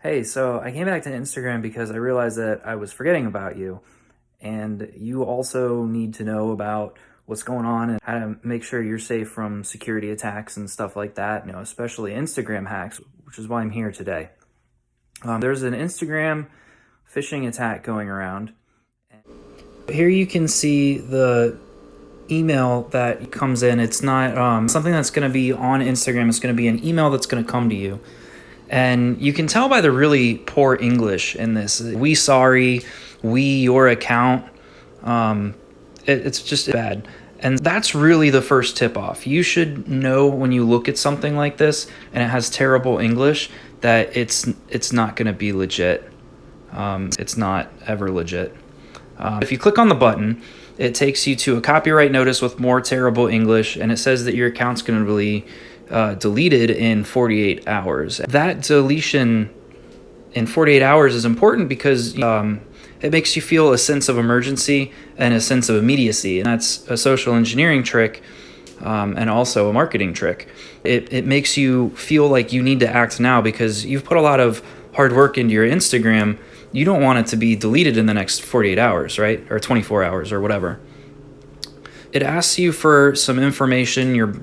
Hey, so I came back to Instagram because I realized that I was forgetting about you. And you also need to know about what's going on and how to make sure you're safe from security attacks and stuff like that, you know, especially Instagram hacks, which is why I'm here today. Um, there's an Instagram phishing attack going around. Here you can see the email that comes in. It's not um, something that's going to be on Instagram. It's going to be an email that's going to come to you. And you can tell by the really poor English in this. We sorry, we your account. Um, it, it's just bad. And that's really the first tip off. You should know when you look at something like this and it has terrible English that it's it's not going to be legit. Um, it's not ever legit. Uh, if you click on the button, it takes you to a copyright notice with more terrible English, and it says that your account's going to be uh, deleted in 48 hours. That deletion in 48 hours is important because um, it makes you feel a sense of emergency and a sense of immediacy. And that's a social engineering trick um, and also a marketing trick. It, it makes you feel like you need to act now because you've put a lot of hard work into your Instagram. You don't want it to be deleted in the next 48 hours, right? Or 24 hours or whatever. It asks you for some information, your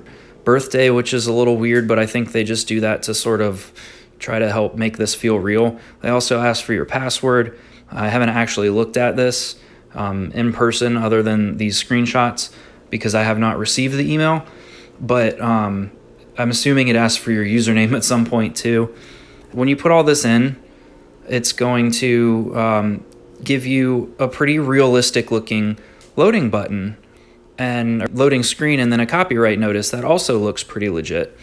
birthday, which is a little weird, but I think they just do that to sort of try to help make this feel real. They also ask for your password. I haven't actually looked at this um, in person other than these screenshots because I have not received the email, but um, I'm assuming it asks for your username at some point too. When you put all this in, it's going to um, give you a pretty realistic looking loading button and a loading screen and then a copyright notice that also looks pretty legit.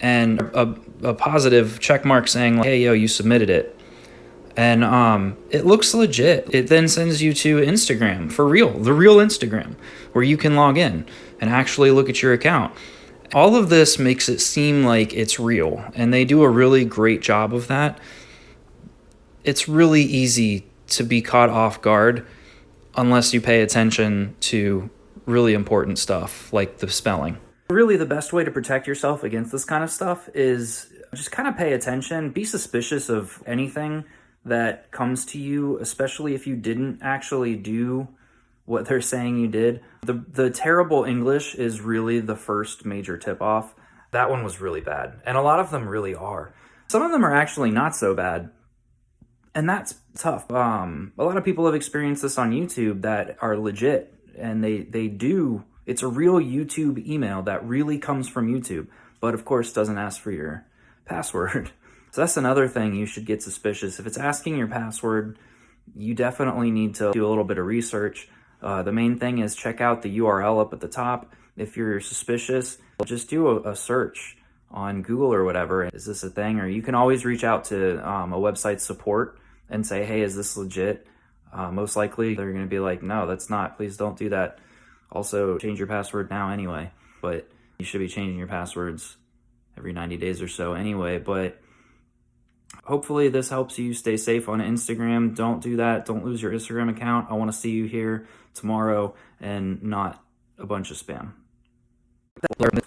And a, a positive check mark saying hey yo you submitted it. And um, it looks legit. It then sends you to instagram for real the real instagram where you can log in and actually look at your account. All of this makes it seem like it's real and they do a really great job of that. It's really easy to be caught off guard unless you pay attention to really important stuff like the spelling. Really the best way to protect yourself against this kind of stuff is just kind of pay attention, be suspicious of anything that comes to you, especially if you didn't actually do what they're saying you did. The, the terrible English is really the first major tip off. That one was really bad. And a lot of them really are. Some of them are actually not so bad. And that's tough. Um, a lot of people have experienced this on YouTube that are legit and they they do it's a real YouTube email that really comes from YouTube, but of course doesn't ask for your password. So that's another thing you should get suspicious. If it's asking your password, you definitely need to do a little bit of research. Uh, the main thing is check out the URL up at the top. If you're suspicious, just do a, a search on Google or whatever. Is this a thing? Or you can always reach out to um, a website support and say, hey, is this legit? Uh, most likely they're going to be like, no, that's not. Please don't do that. Also, change your password now anyway. But you should be changing your passwords every 90 days or so anyway. But hopefully this helps you stay safe on Instagram. Don't do that. Don't lose your Instagram account. I want to see you here tomorrow and not a bunch of spam.